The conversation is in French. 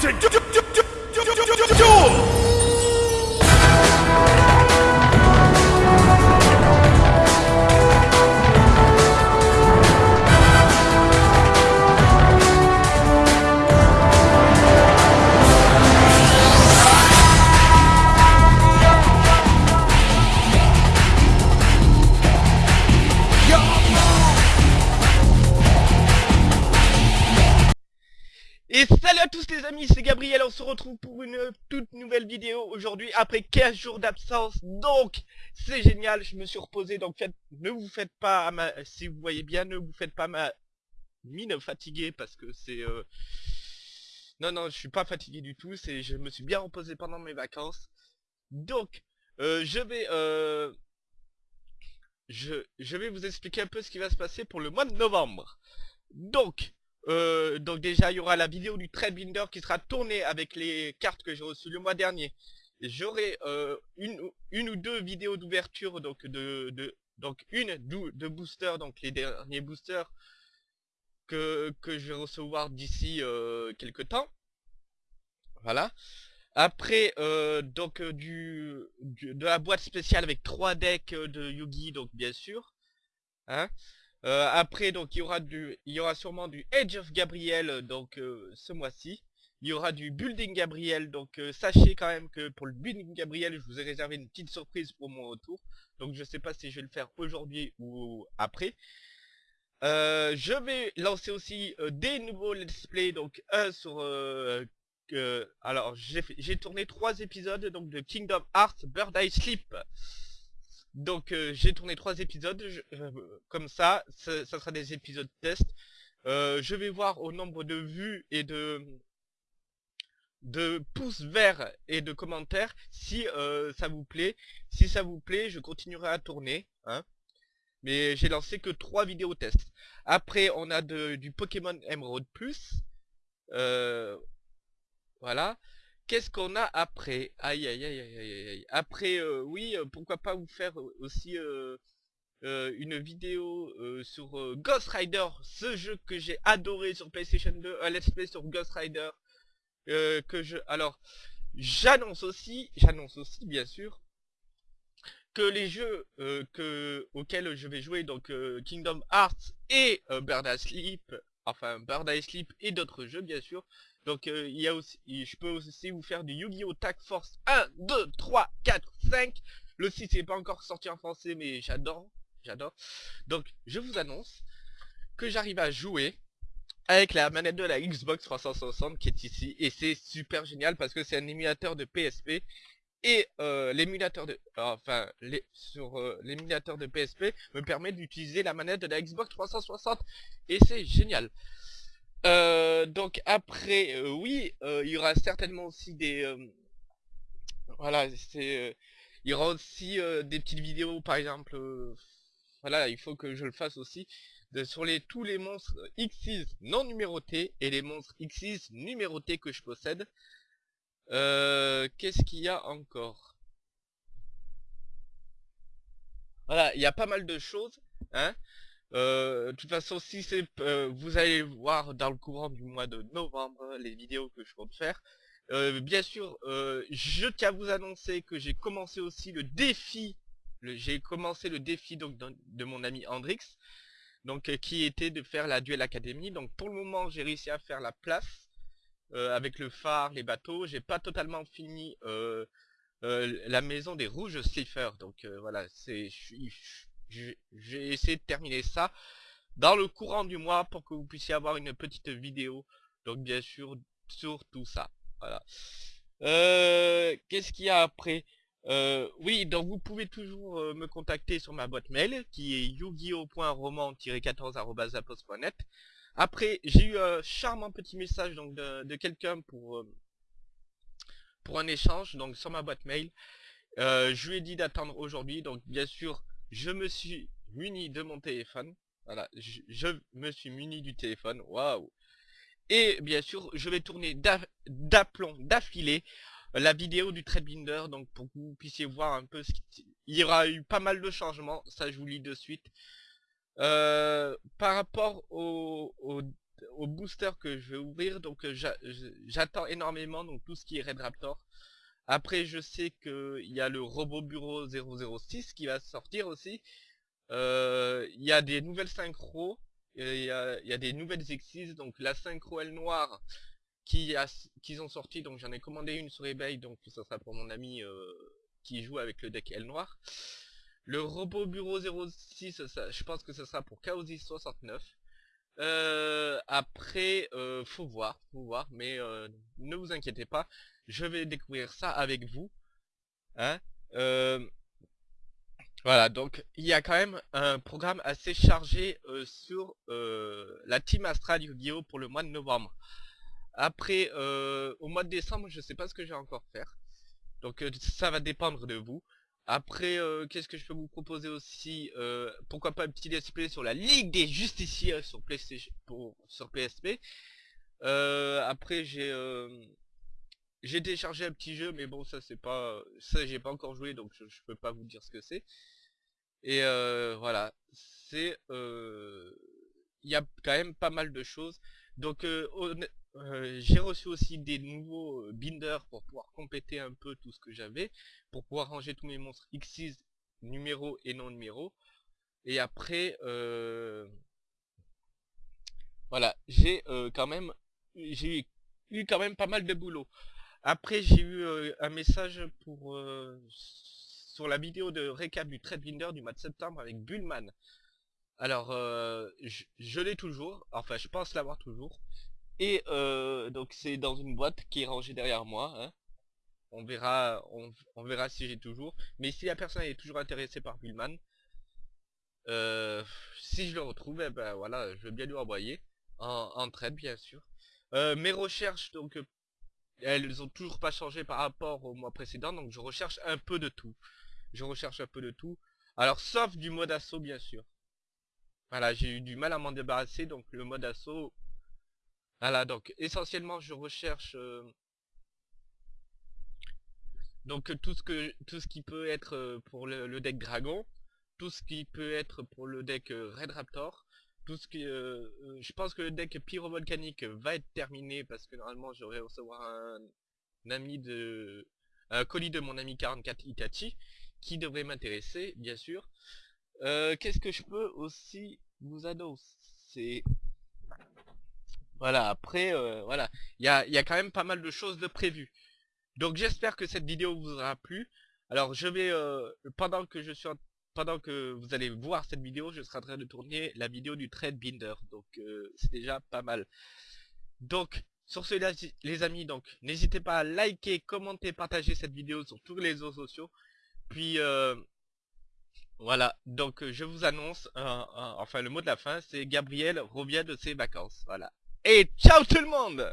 ちょちょちょ amis, c'est Gabriel, on se retrouve pour une toute nouvelle vidéo aujourd'hui après 15 jours d'absence, donc c'est génial, je me suis reposé, donc faites, ne vous faites pas, ma, si vous voyez bien, ne vous faites pas ma mine fatiguée parce que c'est... Euh... Non, non, je suis pas fatigué du tout, c'est je me suis bien reposé pendant mes vacances, donc euh, je vais... Euh... Je, je vais vous expliquer un peu ce qui va se passer pour le mois de novembre. Donc, euh, donc déjà il y aura la vidéo du trade binder qui sera tournée avec les cartes que j'ai reçues le mois dernier. J'aurai euh, une, une ou deux vidéos d'ouverture donc de, de donc une de booster donc les derniers boosters que, que je vais recevoir d'ici euh, quelques temps. Voilà. Après euh, donc du, du, de la boîte spéciale avec trois decks de Yugi donc bien sûr. Hein euh, après, donc, il y aura du, il y aura sûrement du Edge of Gabriel, euh, donc, euh, ce mois-ci. Il y aura du Building Gabriel, donc sachez quand même que pour le Building Gabriel, je vous ai réservé une petite surprise pour mon retour. Donc je sais pas si je vais le faire aujourd'hui ou après. je vais lancer aussi des nouveaux let's play, donc un sur... alors j'ai tourné trois épisodes donc de Kingdom Hearts Bird Eye Sleep. Donc euh, j'ai tourné trois épisodes, euh, comme ça, ça, sera des épisodes test. Euh, je vais voir au nombre de vues et de de pouces verts et de commentaires si ça vous plaît. Si ça vous plaît, je continuerai à tourner. Hein. Mais j'ai lancé que trois vidéos test. Après, on a de, du Pokémon Emerald Plus. voilà. Qu'est-ce qu'on a après? Aïe aïe aïe aïe aïe aïe. Après, euh, oui, euh, pourquoi pas vous faire euh, aussi une vidéo sur Ghost Rider, ce jeu que j'ai adoré sur PlayStation 2, un let's play sur Ghost Rider. que je... Alors, j'annonce aussi, j'annonce aussi bien sûr, que les jeux que, auxquels je vais jouer, donc Kingdom Hearts et Bird Sleep, enfin Bird Sleep et d'autres jeux bien sûr, donc euh, il y a aussi, je peux aussi vous faire du Yu-Gi-Oh! Tag Force 1, 2, 3, 4, 5. Le site n'est pas encore sorti en français mais j'adore, j'adore. Donc je vous annonce que j'arrive à jouer avec la manette de la Xbox 360 qui est ici. Et c'est super génial parce que c'est un émulateur de PSP. Et euh, l'émulateur de... Enfin, sur euh, l'émulateur de PSP me permet d'utiliser la manette de la Xbox 360. Et c'est génial. Euh, donc après, euh, oui, euh, il y aura certainement aussi des... voilà, c'est... il y aura aussi des petites vidéos, par exemple... voilà, il faut que je le fasse aussi. Sur les tous les monstres X6 non numérotés et les monstres X6 numérotés que je possède. Qu'est-ce qu'il y a encore? Voilà, il y a pas mal de choses. Hein euh, de toute façon, si c'est, euh, vous allez voir dans le courant du mois de novembre les vidéos que je compte faire. Euh, bien sûr, je tiens à vous annoncer que j'ai commencé aussi le défi. J'ai commencé le défi donc de, mon ami Andrix, donc qui était de faire la Duel Academy. Donc pour le moment, j'ai réussi à faire la place avec le phare, les bateaux. J'ai pas totalement fini la maison des rouges sliffers. Donc voilà, c'est j'ai essayé de terminer ça dans le courant du mois pour que vous puissiez avoir une petite vidéo. Donc bien sûr sur tout ça. Voilà. Euh, qu'est-ce qu'il y a après? Euh, Oui, donc vous pouvez toujours euh, me contacter sur ma boîte mail qui est yugi-roman-14 Après, j'ai eu un charmant petit message donc de, de quelqu'un pour pour un échange donc sur ma boîte mail. je lui ai dit d'attendre aujourd'hui, donc bien sûr je me suis muni de mon téléphone. Voilà, je, me suis muni du téléphone. Waouh Et bien sûr, je vais tourner d'aplomb, d'affilée, la vidéo du Binder. donc pour que vous puissiez voir un peu ce qui... Il y aura eu pas mal de changements, ça je vous lis de suite. Euh, par rapport au, au booster que je vais ouvrir. Donc euh, j'attends énormément donc tout ce qui est Red Raptor. Après je sais qu'il y a le robot bureau 006 qui va sortir aussi. Euh, il y a des nouvelles synchros. Il y a, des nouvelles exis. Donc la synchro elle noire qui a, qu'ils ont sorti. Donc j'en ai commandé une sur eBay. Donc ça sera pour mon ami euh, qui joue avec le deck L noir. Le robot bureau 06, ça, je pense que ce sera pour Chaosis 69. Euh, après, euh, faut voir, faut voir, mais ne vous inquiétez pas, je vais découvrir ça avec vous. Hein euh, voilà, donc il y a quand même un programme assez chargé sur la Team Astral Yu-Gi-Oh pour le mois de novembre. Après, au mois de décembre, je sais pas ce que je vais encore faire. Donc ça va dépendre de vous. Après, euh, qu'est-ce que je peux vous proposer aussi euh, Pourquoi pas un petit display sur la Ligue des Justiciers sur PlayStation, pour, sur PSP. Euh, après, j'ai j'ai téléchargé un petit jeu, mais bon, ça c'est pas, ça j'ai pas encore joué, donc je, je, peux pas vous dire ce que c'est. Et voilà, c'est, il y a quand même pas mal de choses. Donc, euh, j'ai reçu aussi des nouveaux euh, binders pour pouvoir compléter un peu tout ce que j'avais, pour pouvoir ranger tous mes monstres X6 numéro et non numéro. Et après, euh, voilà, j'ai quand même, j'ai eu quand même pas mal de boulot. Après, j'ai eu un message pour sur la vidéo de récap du trade binder du mois de septembre avec Bullman. Alors, je, l'ai toujours, enfin je pense l'avoir toujours. Et donc c'est dans une boîte qui est rangée derrière moi. Hein. On verra, on, verra si j'ai toujours. Mais si la personne est toujours intéressée par Bullman, si je le retrouve, eh ben voilà, je vais bien lui envoyer en, trade bien sûr. Mes recherches donc elles ont toujours pas changé par rapport au mois précédent, donc je recherche un peu de tout. Je recherche un peu de tout. Alors sauf du mode assaut bien sûr. Voilà, j'ai eu du mal à m'en débarrasser, donc le mode assaut, voilà, donc essentiellement je recherche euh, donc tout ce que tout ce qui peut être euh, pour le, deck dragon, tout ce qui peut être pour le deck euh, Red Raptor, tout ce qui je pense que le deck pyrovolcanique va être terminé parce que normalement je vais recevoir un, ami de un colis de mon ami 44 Itachi qui devrait m'intéresser bien sûr. Qu'est-ce que je peux aussi vous annoncer? Voilà, après, euh, voilà, il y a, y a, quand même pas mal de choses de prévues. Donc j'espère que cette vidéo vous aura plu. Alors je vais, euh, pendant que je suis pendant que vous allez voir cette vidéo, je serai en train de tourner la vidéo du trade binder. Donc euh, c'est déjà pas mal. Donc sur ce les amis, donc n'hésitez pas à liker, commenter, partager cette vidéo sur tous les réseaux sociaux. Puis voilà, donc je vous annonce, enfin le mot de la fin, c'est Gabriel revient de ses vacances. Voilà. Et ciao tout le monde